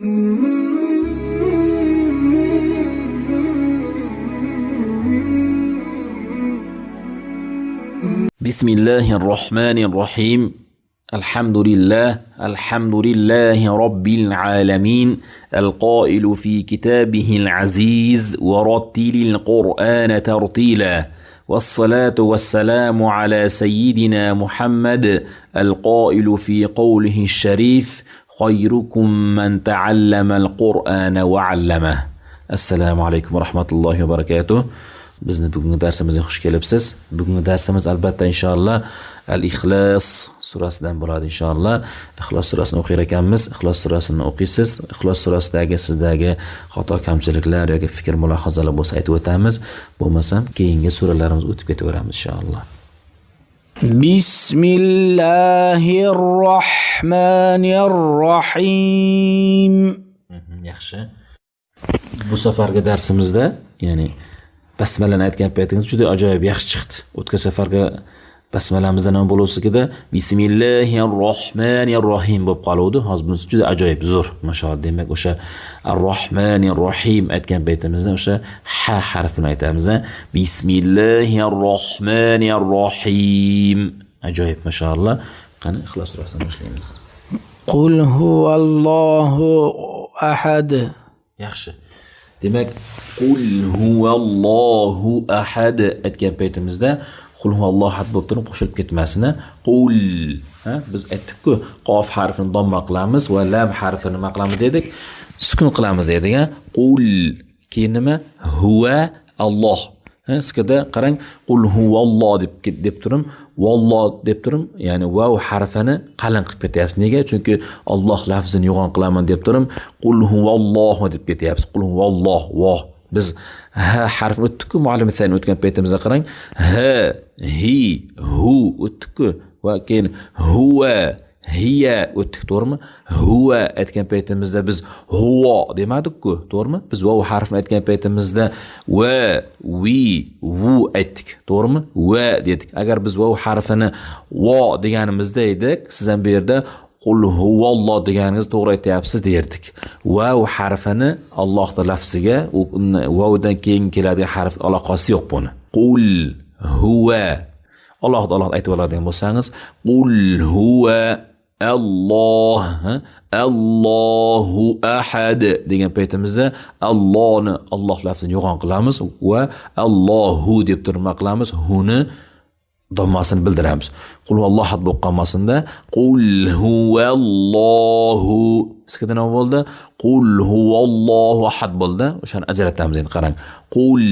بسم الله الرحمن الرحيم الحمد لله الحمد لله رب العالمين القائل في كتابه العزيز ورتل القرآن ترتيلا والصلاة والسلام على سيدنا محمد القائل في قوله الشريف خيركم من تعلم القرآن وعلمه السلام عليكم ورحمة الله وبركاته bizni bugungi darsimizga xush kelibsiz bugungi darsimiz albatta inshaalloh al ixlos surasidan bo'ladi inshaalloh ixlos surasini o'qir ekanmiz ixlos surasini o'qiysiz ixlos surasidagi sizdagi xato kamchiliklar yoki fikr mulohazalar bo'lsa aytib o'tamiz bo'lmasam keyingi suralarimiz o'tib ketaveramiz inshaalloh بسم الله الرحمن الرحيم yaxshi bu safargi darsimizda ya'ni basmalani aytgan paytingiz juda ajoyib yaxshi chiqdi o'tgan safargi basmalamizni nima bo'luvsigida bismillahir rohmanir rohim bo'lib qoluvdi. Hozir bunisi juda ajoyib zo'r. Mashalloh demak o'sha ar rohmanir rohim aytgan paytimizda o'sha ha harfini aytamiz bismillahir rohmanir rohim ajoyib mashalloh. Qani ixlos surasidan boshlaymiz. Qul huvallohu ahad. Yaxshi. Demak qul huvallohu ahad aytgan paytimizda qul huvallohu ahad bo'lib turib qo'shilib ketmasini. Qul. Ha biz aytdikku qof harfini domma qilamiz va lam harfini nima qilamiz dedik. Sukun qilamiz dedik qul. Keyin nima? Huva alloh. Skada qarang qul huvalloh deb deb turim. Valloh deb turim ya'ni vav harfini qalin qilib ketyapsiz. Nega? Chunki olloh lafzini yo'g'on qilaman deb turim. Qul huvallohu deb ketyapsiz. Qul huvalloh voh. Biz h harfini o'tdikku muallim o'tgan paytimizda qarang. ha hi hu o'tdikku va keyin huva hiya o'tdik to'g'rimi? Huva aytgan paytimizda biz huvo demadikku to'g'rimi? Biz vov harfini aytgan paytimizda va vi vu aytdik to'g'rimi? Va dedik. Agar biz vov harfini vo deganimizda edik siz ham bu yerda qul huvalloh deganingiz to'g'ri aytyapsiz derdik. Vav harfini allohni lafziga vavdan keyin keladigan harf aloqasi yo'q buni. Qul huva. Alloh alloh aytib oladigan bo'lsangiz qul huva Alloh Allohu ahad degan paytimizda Allohni Alloh lafzini yo'g'on qilamiz va Allohu deb turib nima qilamiz. Huni dommasini bildiramiz. Qul huvalloh had bo'lib qolmasinda qul huvallohu. Sizga nima bo'ldi? Qul huvallohu ahad bo'ldi. O'shani ajratamiz endi qarang. Qul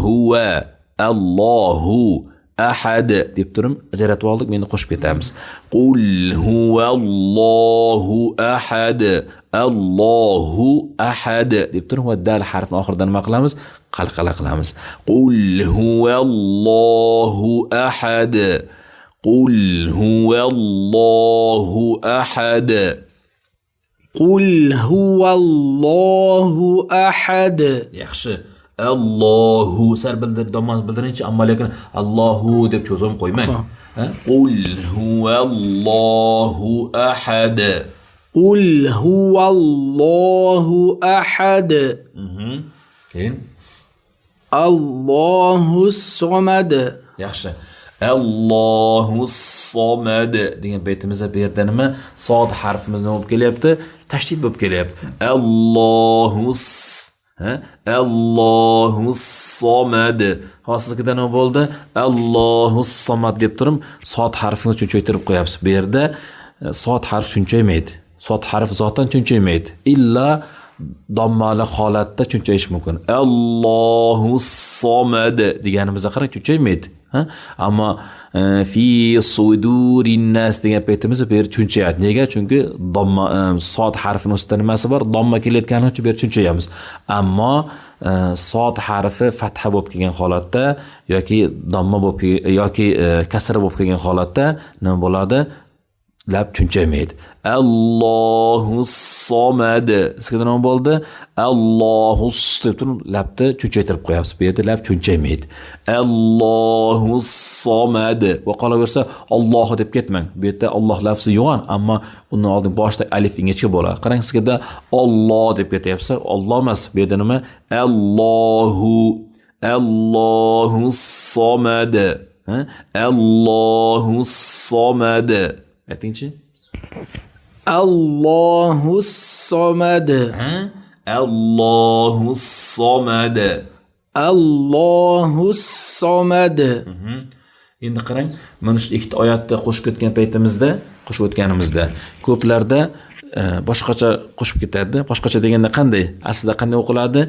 huva allohu ahadi deb turib ajratib oldik meni qo'shib ketamiz. Qul huvallohu ahad allohu ahad deb turib va dal harfini oxirida nima qilamiz? Qalqala qilamiz. Qul huvallohu ahad qul huvallohu ahad qul huvallohu ahad. Yaxshi. allohu sar domon bildirinchi ammo lekin allohu deb cho'zib qo'ymang qul huvallohu ahad. Qul huvallohu ahad. Mhm. Keyin? Allohu somad yaxshi. Allohu somad degan baytimizda bu yerda nima? Sod harfimiz nima bo'lib kelyapti? Tashdid bo'lib kelyapti. Allohu allohu somad. Hozir siznikida nima bo'ldi? Allohu somad deb turib sot harfini cho'chaytirib qo'yapsiz. Bu yerda e, sot harf cho'nchaymaydi sot harf zotan cho'nchaymaydi illa dommali holatda cho'nchayishi mumkin. Allohu somad deganimizda qarang cho'nchaymaydi ammo e, fi sudurinnas degan paytimiz bu yer cho'nchayadi nega? Chunki domma e, sod harfini ustida nimasi bor? Domma kelayotgani uchun bu yer cho'nchayamiz ammo e, sod harfi fatha bo'lib kelgan holatda yoki domma bo'lib yoki kasra bo'lib kelgan holatda nima bo'ladi? Lab chunchaymaydi allohu somadi sizga nima bo'ldi? Allohu deb turib labni cho'nchaytirib qo'yapsiz. Bu yerda lab cho'nchaymaydi allohu somadi va qolaversa ollohu deb ketmang. Bu yerda olloh lafzi yo'g'on ammo undan oldin boshida alif ingichka bo'ladi. Qarang sizga olloh deb ketyapsa olloh emas. Bu yerda nima? Allohu. Allohu somadi Ha? Allohu somadi Aytingchi. Allohu somad. Allohu somad. Allohu somad. Endi qarang, mana shu ikkita oyatni qo'shib ketgan paytimizda, qo'shib o'tganimizda ko'plarda e, boshqacha qo'shib ketadi. Boshqacha deganda qanday? Aslida qanday o'qiladi?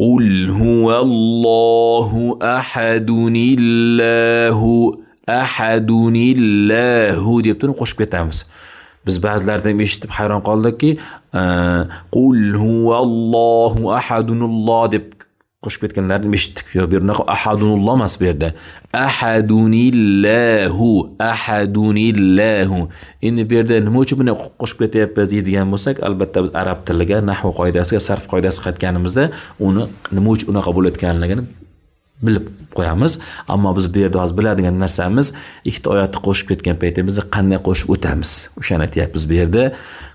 Qul huvallohu ahadunillohu ahadunillahu deb turib qo'shib ketamiz. Biz ba'zilardan eshitib hayron qoldikki e, qul huvallohu ahadunulloh deb qo'shib ketganlarni eshitdik. Yo'q bu yerda ahadunulloh emas bu yerda. Ahadunillahu ahadunillahu. Endi bu yerda nima uchun buni qo'shib ketyapmiz deydigan bo'lsak albatta biz arab tiliga nahv qoidasiga sarf qoidasiga qaytganimizda uni nima uchun unaqa bo'layotganligini bilib qo'yamiz. Ammo biz bu yerda hozir biladigan narsamiz ikkita oyatni qo'shib ketgan paytimizda qanday qo'shib o'tamiz? O'shani aytyapmiz bu yerda.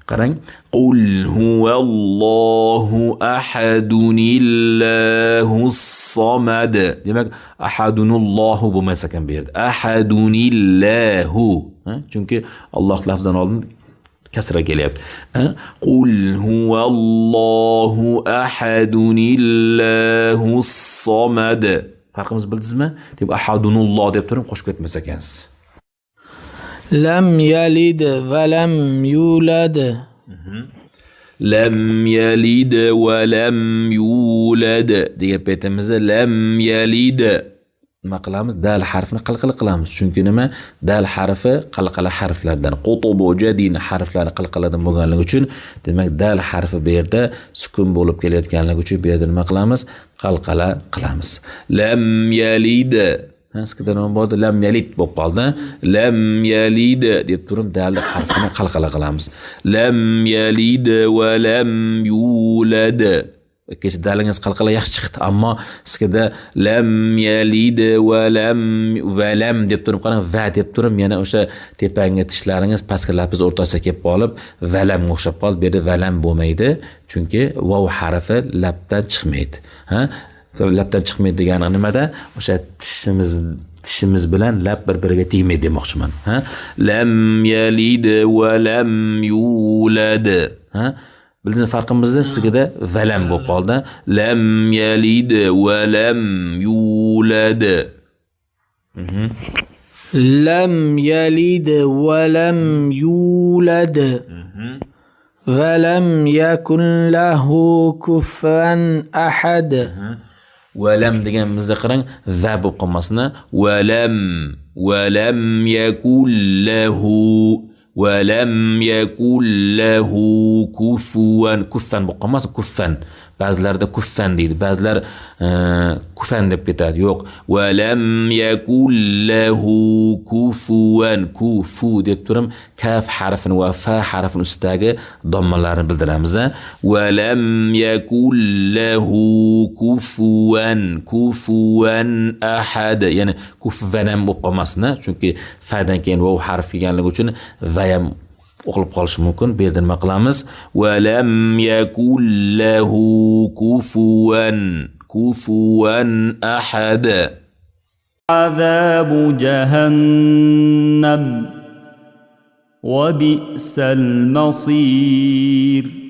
Qarang qul huvallohu ahadunillahu somad demak ahadunullohu bo'lmas ekan bu yerda. Ahadunillahu chunki alloh lafzidan oldin kasra kelyapti. Qul huvallohu ahadunillahu somad farqimizni bildingizmi deb ahadunulloh deb turib qo'shib ketmas ekansiz. Lam yalid va lam yulad. Lam yalid va lam yulad. Degan paytimizda lam yalid nima qilamiz? Dal harfini qalqala qilamiz. Chunki nima? Dal harfi qalqala harflardan qutubu jadin harflari qalqaladan bo'lganligi uchun. Demak dal harfi bu yerda sukun bo'lib kelayotganligi uchun bu yerda nima qilamiz? Qalqala qilamiz. Lam yalid. Sizda nima bo'ldi. Lam yalid bo'lib qoldi. Lam yalid deb turib dalni harfini qalqala qilamiz. Lam yalid va lam yulad. Kecha dalangiz qalqala yaxshi chiqdi. Ammo sizda lam yalid va lam va lam deb turib qarang. Va deb turib yana o'sha tepangi tishlaringiz pastki lapiz o'rtasiga kelib qolib valamga o'xshab qoldi. Bu yerda valam bo'lmaydi chunki vov harfi labdan chiqmaydi ha? Labdan chiqmaydi degani nimada? O'sha tishimiz tishimiz bilan lab bir biriga tegmaydi demoqchiman ha? Lam yalid va lam yulad ha? Bildingizmi farqimizni sizgada valam bo'lib qoldi. Lam yalid va lam yulad. Lam yalid va lam yulad. Va lam yakun lahu kufuwan ahad. Valam deganimizda qarang va bo'lib qolmasin valam valam yakun lahu ولم يكن له كفوا كفا مقمص كفا. Ba'zilarda kuffan deydi. Ba'zilar e, kufan deb ketadi. Yo'q. Valam yakullahu kufuvan kufu deb turib kaf harfini va fa harfini ustidagi dommalarni bildiramiz valam yakullahu kufuvan kufuvan ahad. Ya'ni kufvan ham bo'lib qolmasin chunki fadan keyin vov harfi kelganligi uchun va ham o'qilib qolishi mumkin bu yerda nima qilamiz valam yakullahu kufuvan kufuvan ahad عذاب جهنم وبئس المصير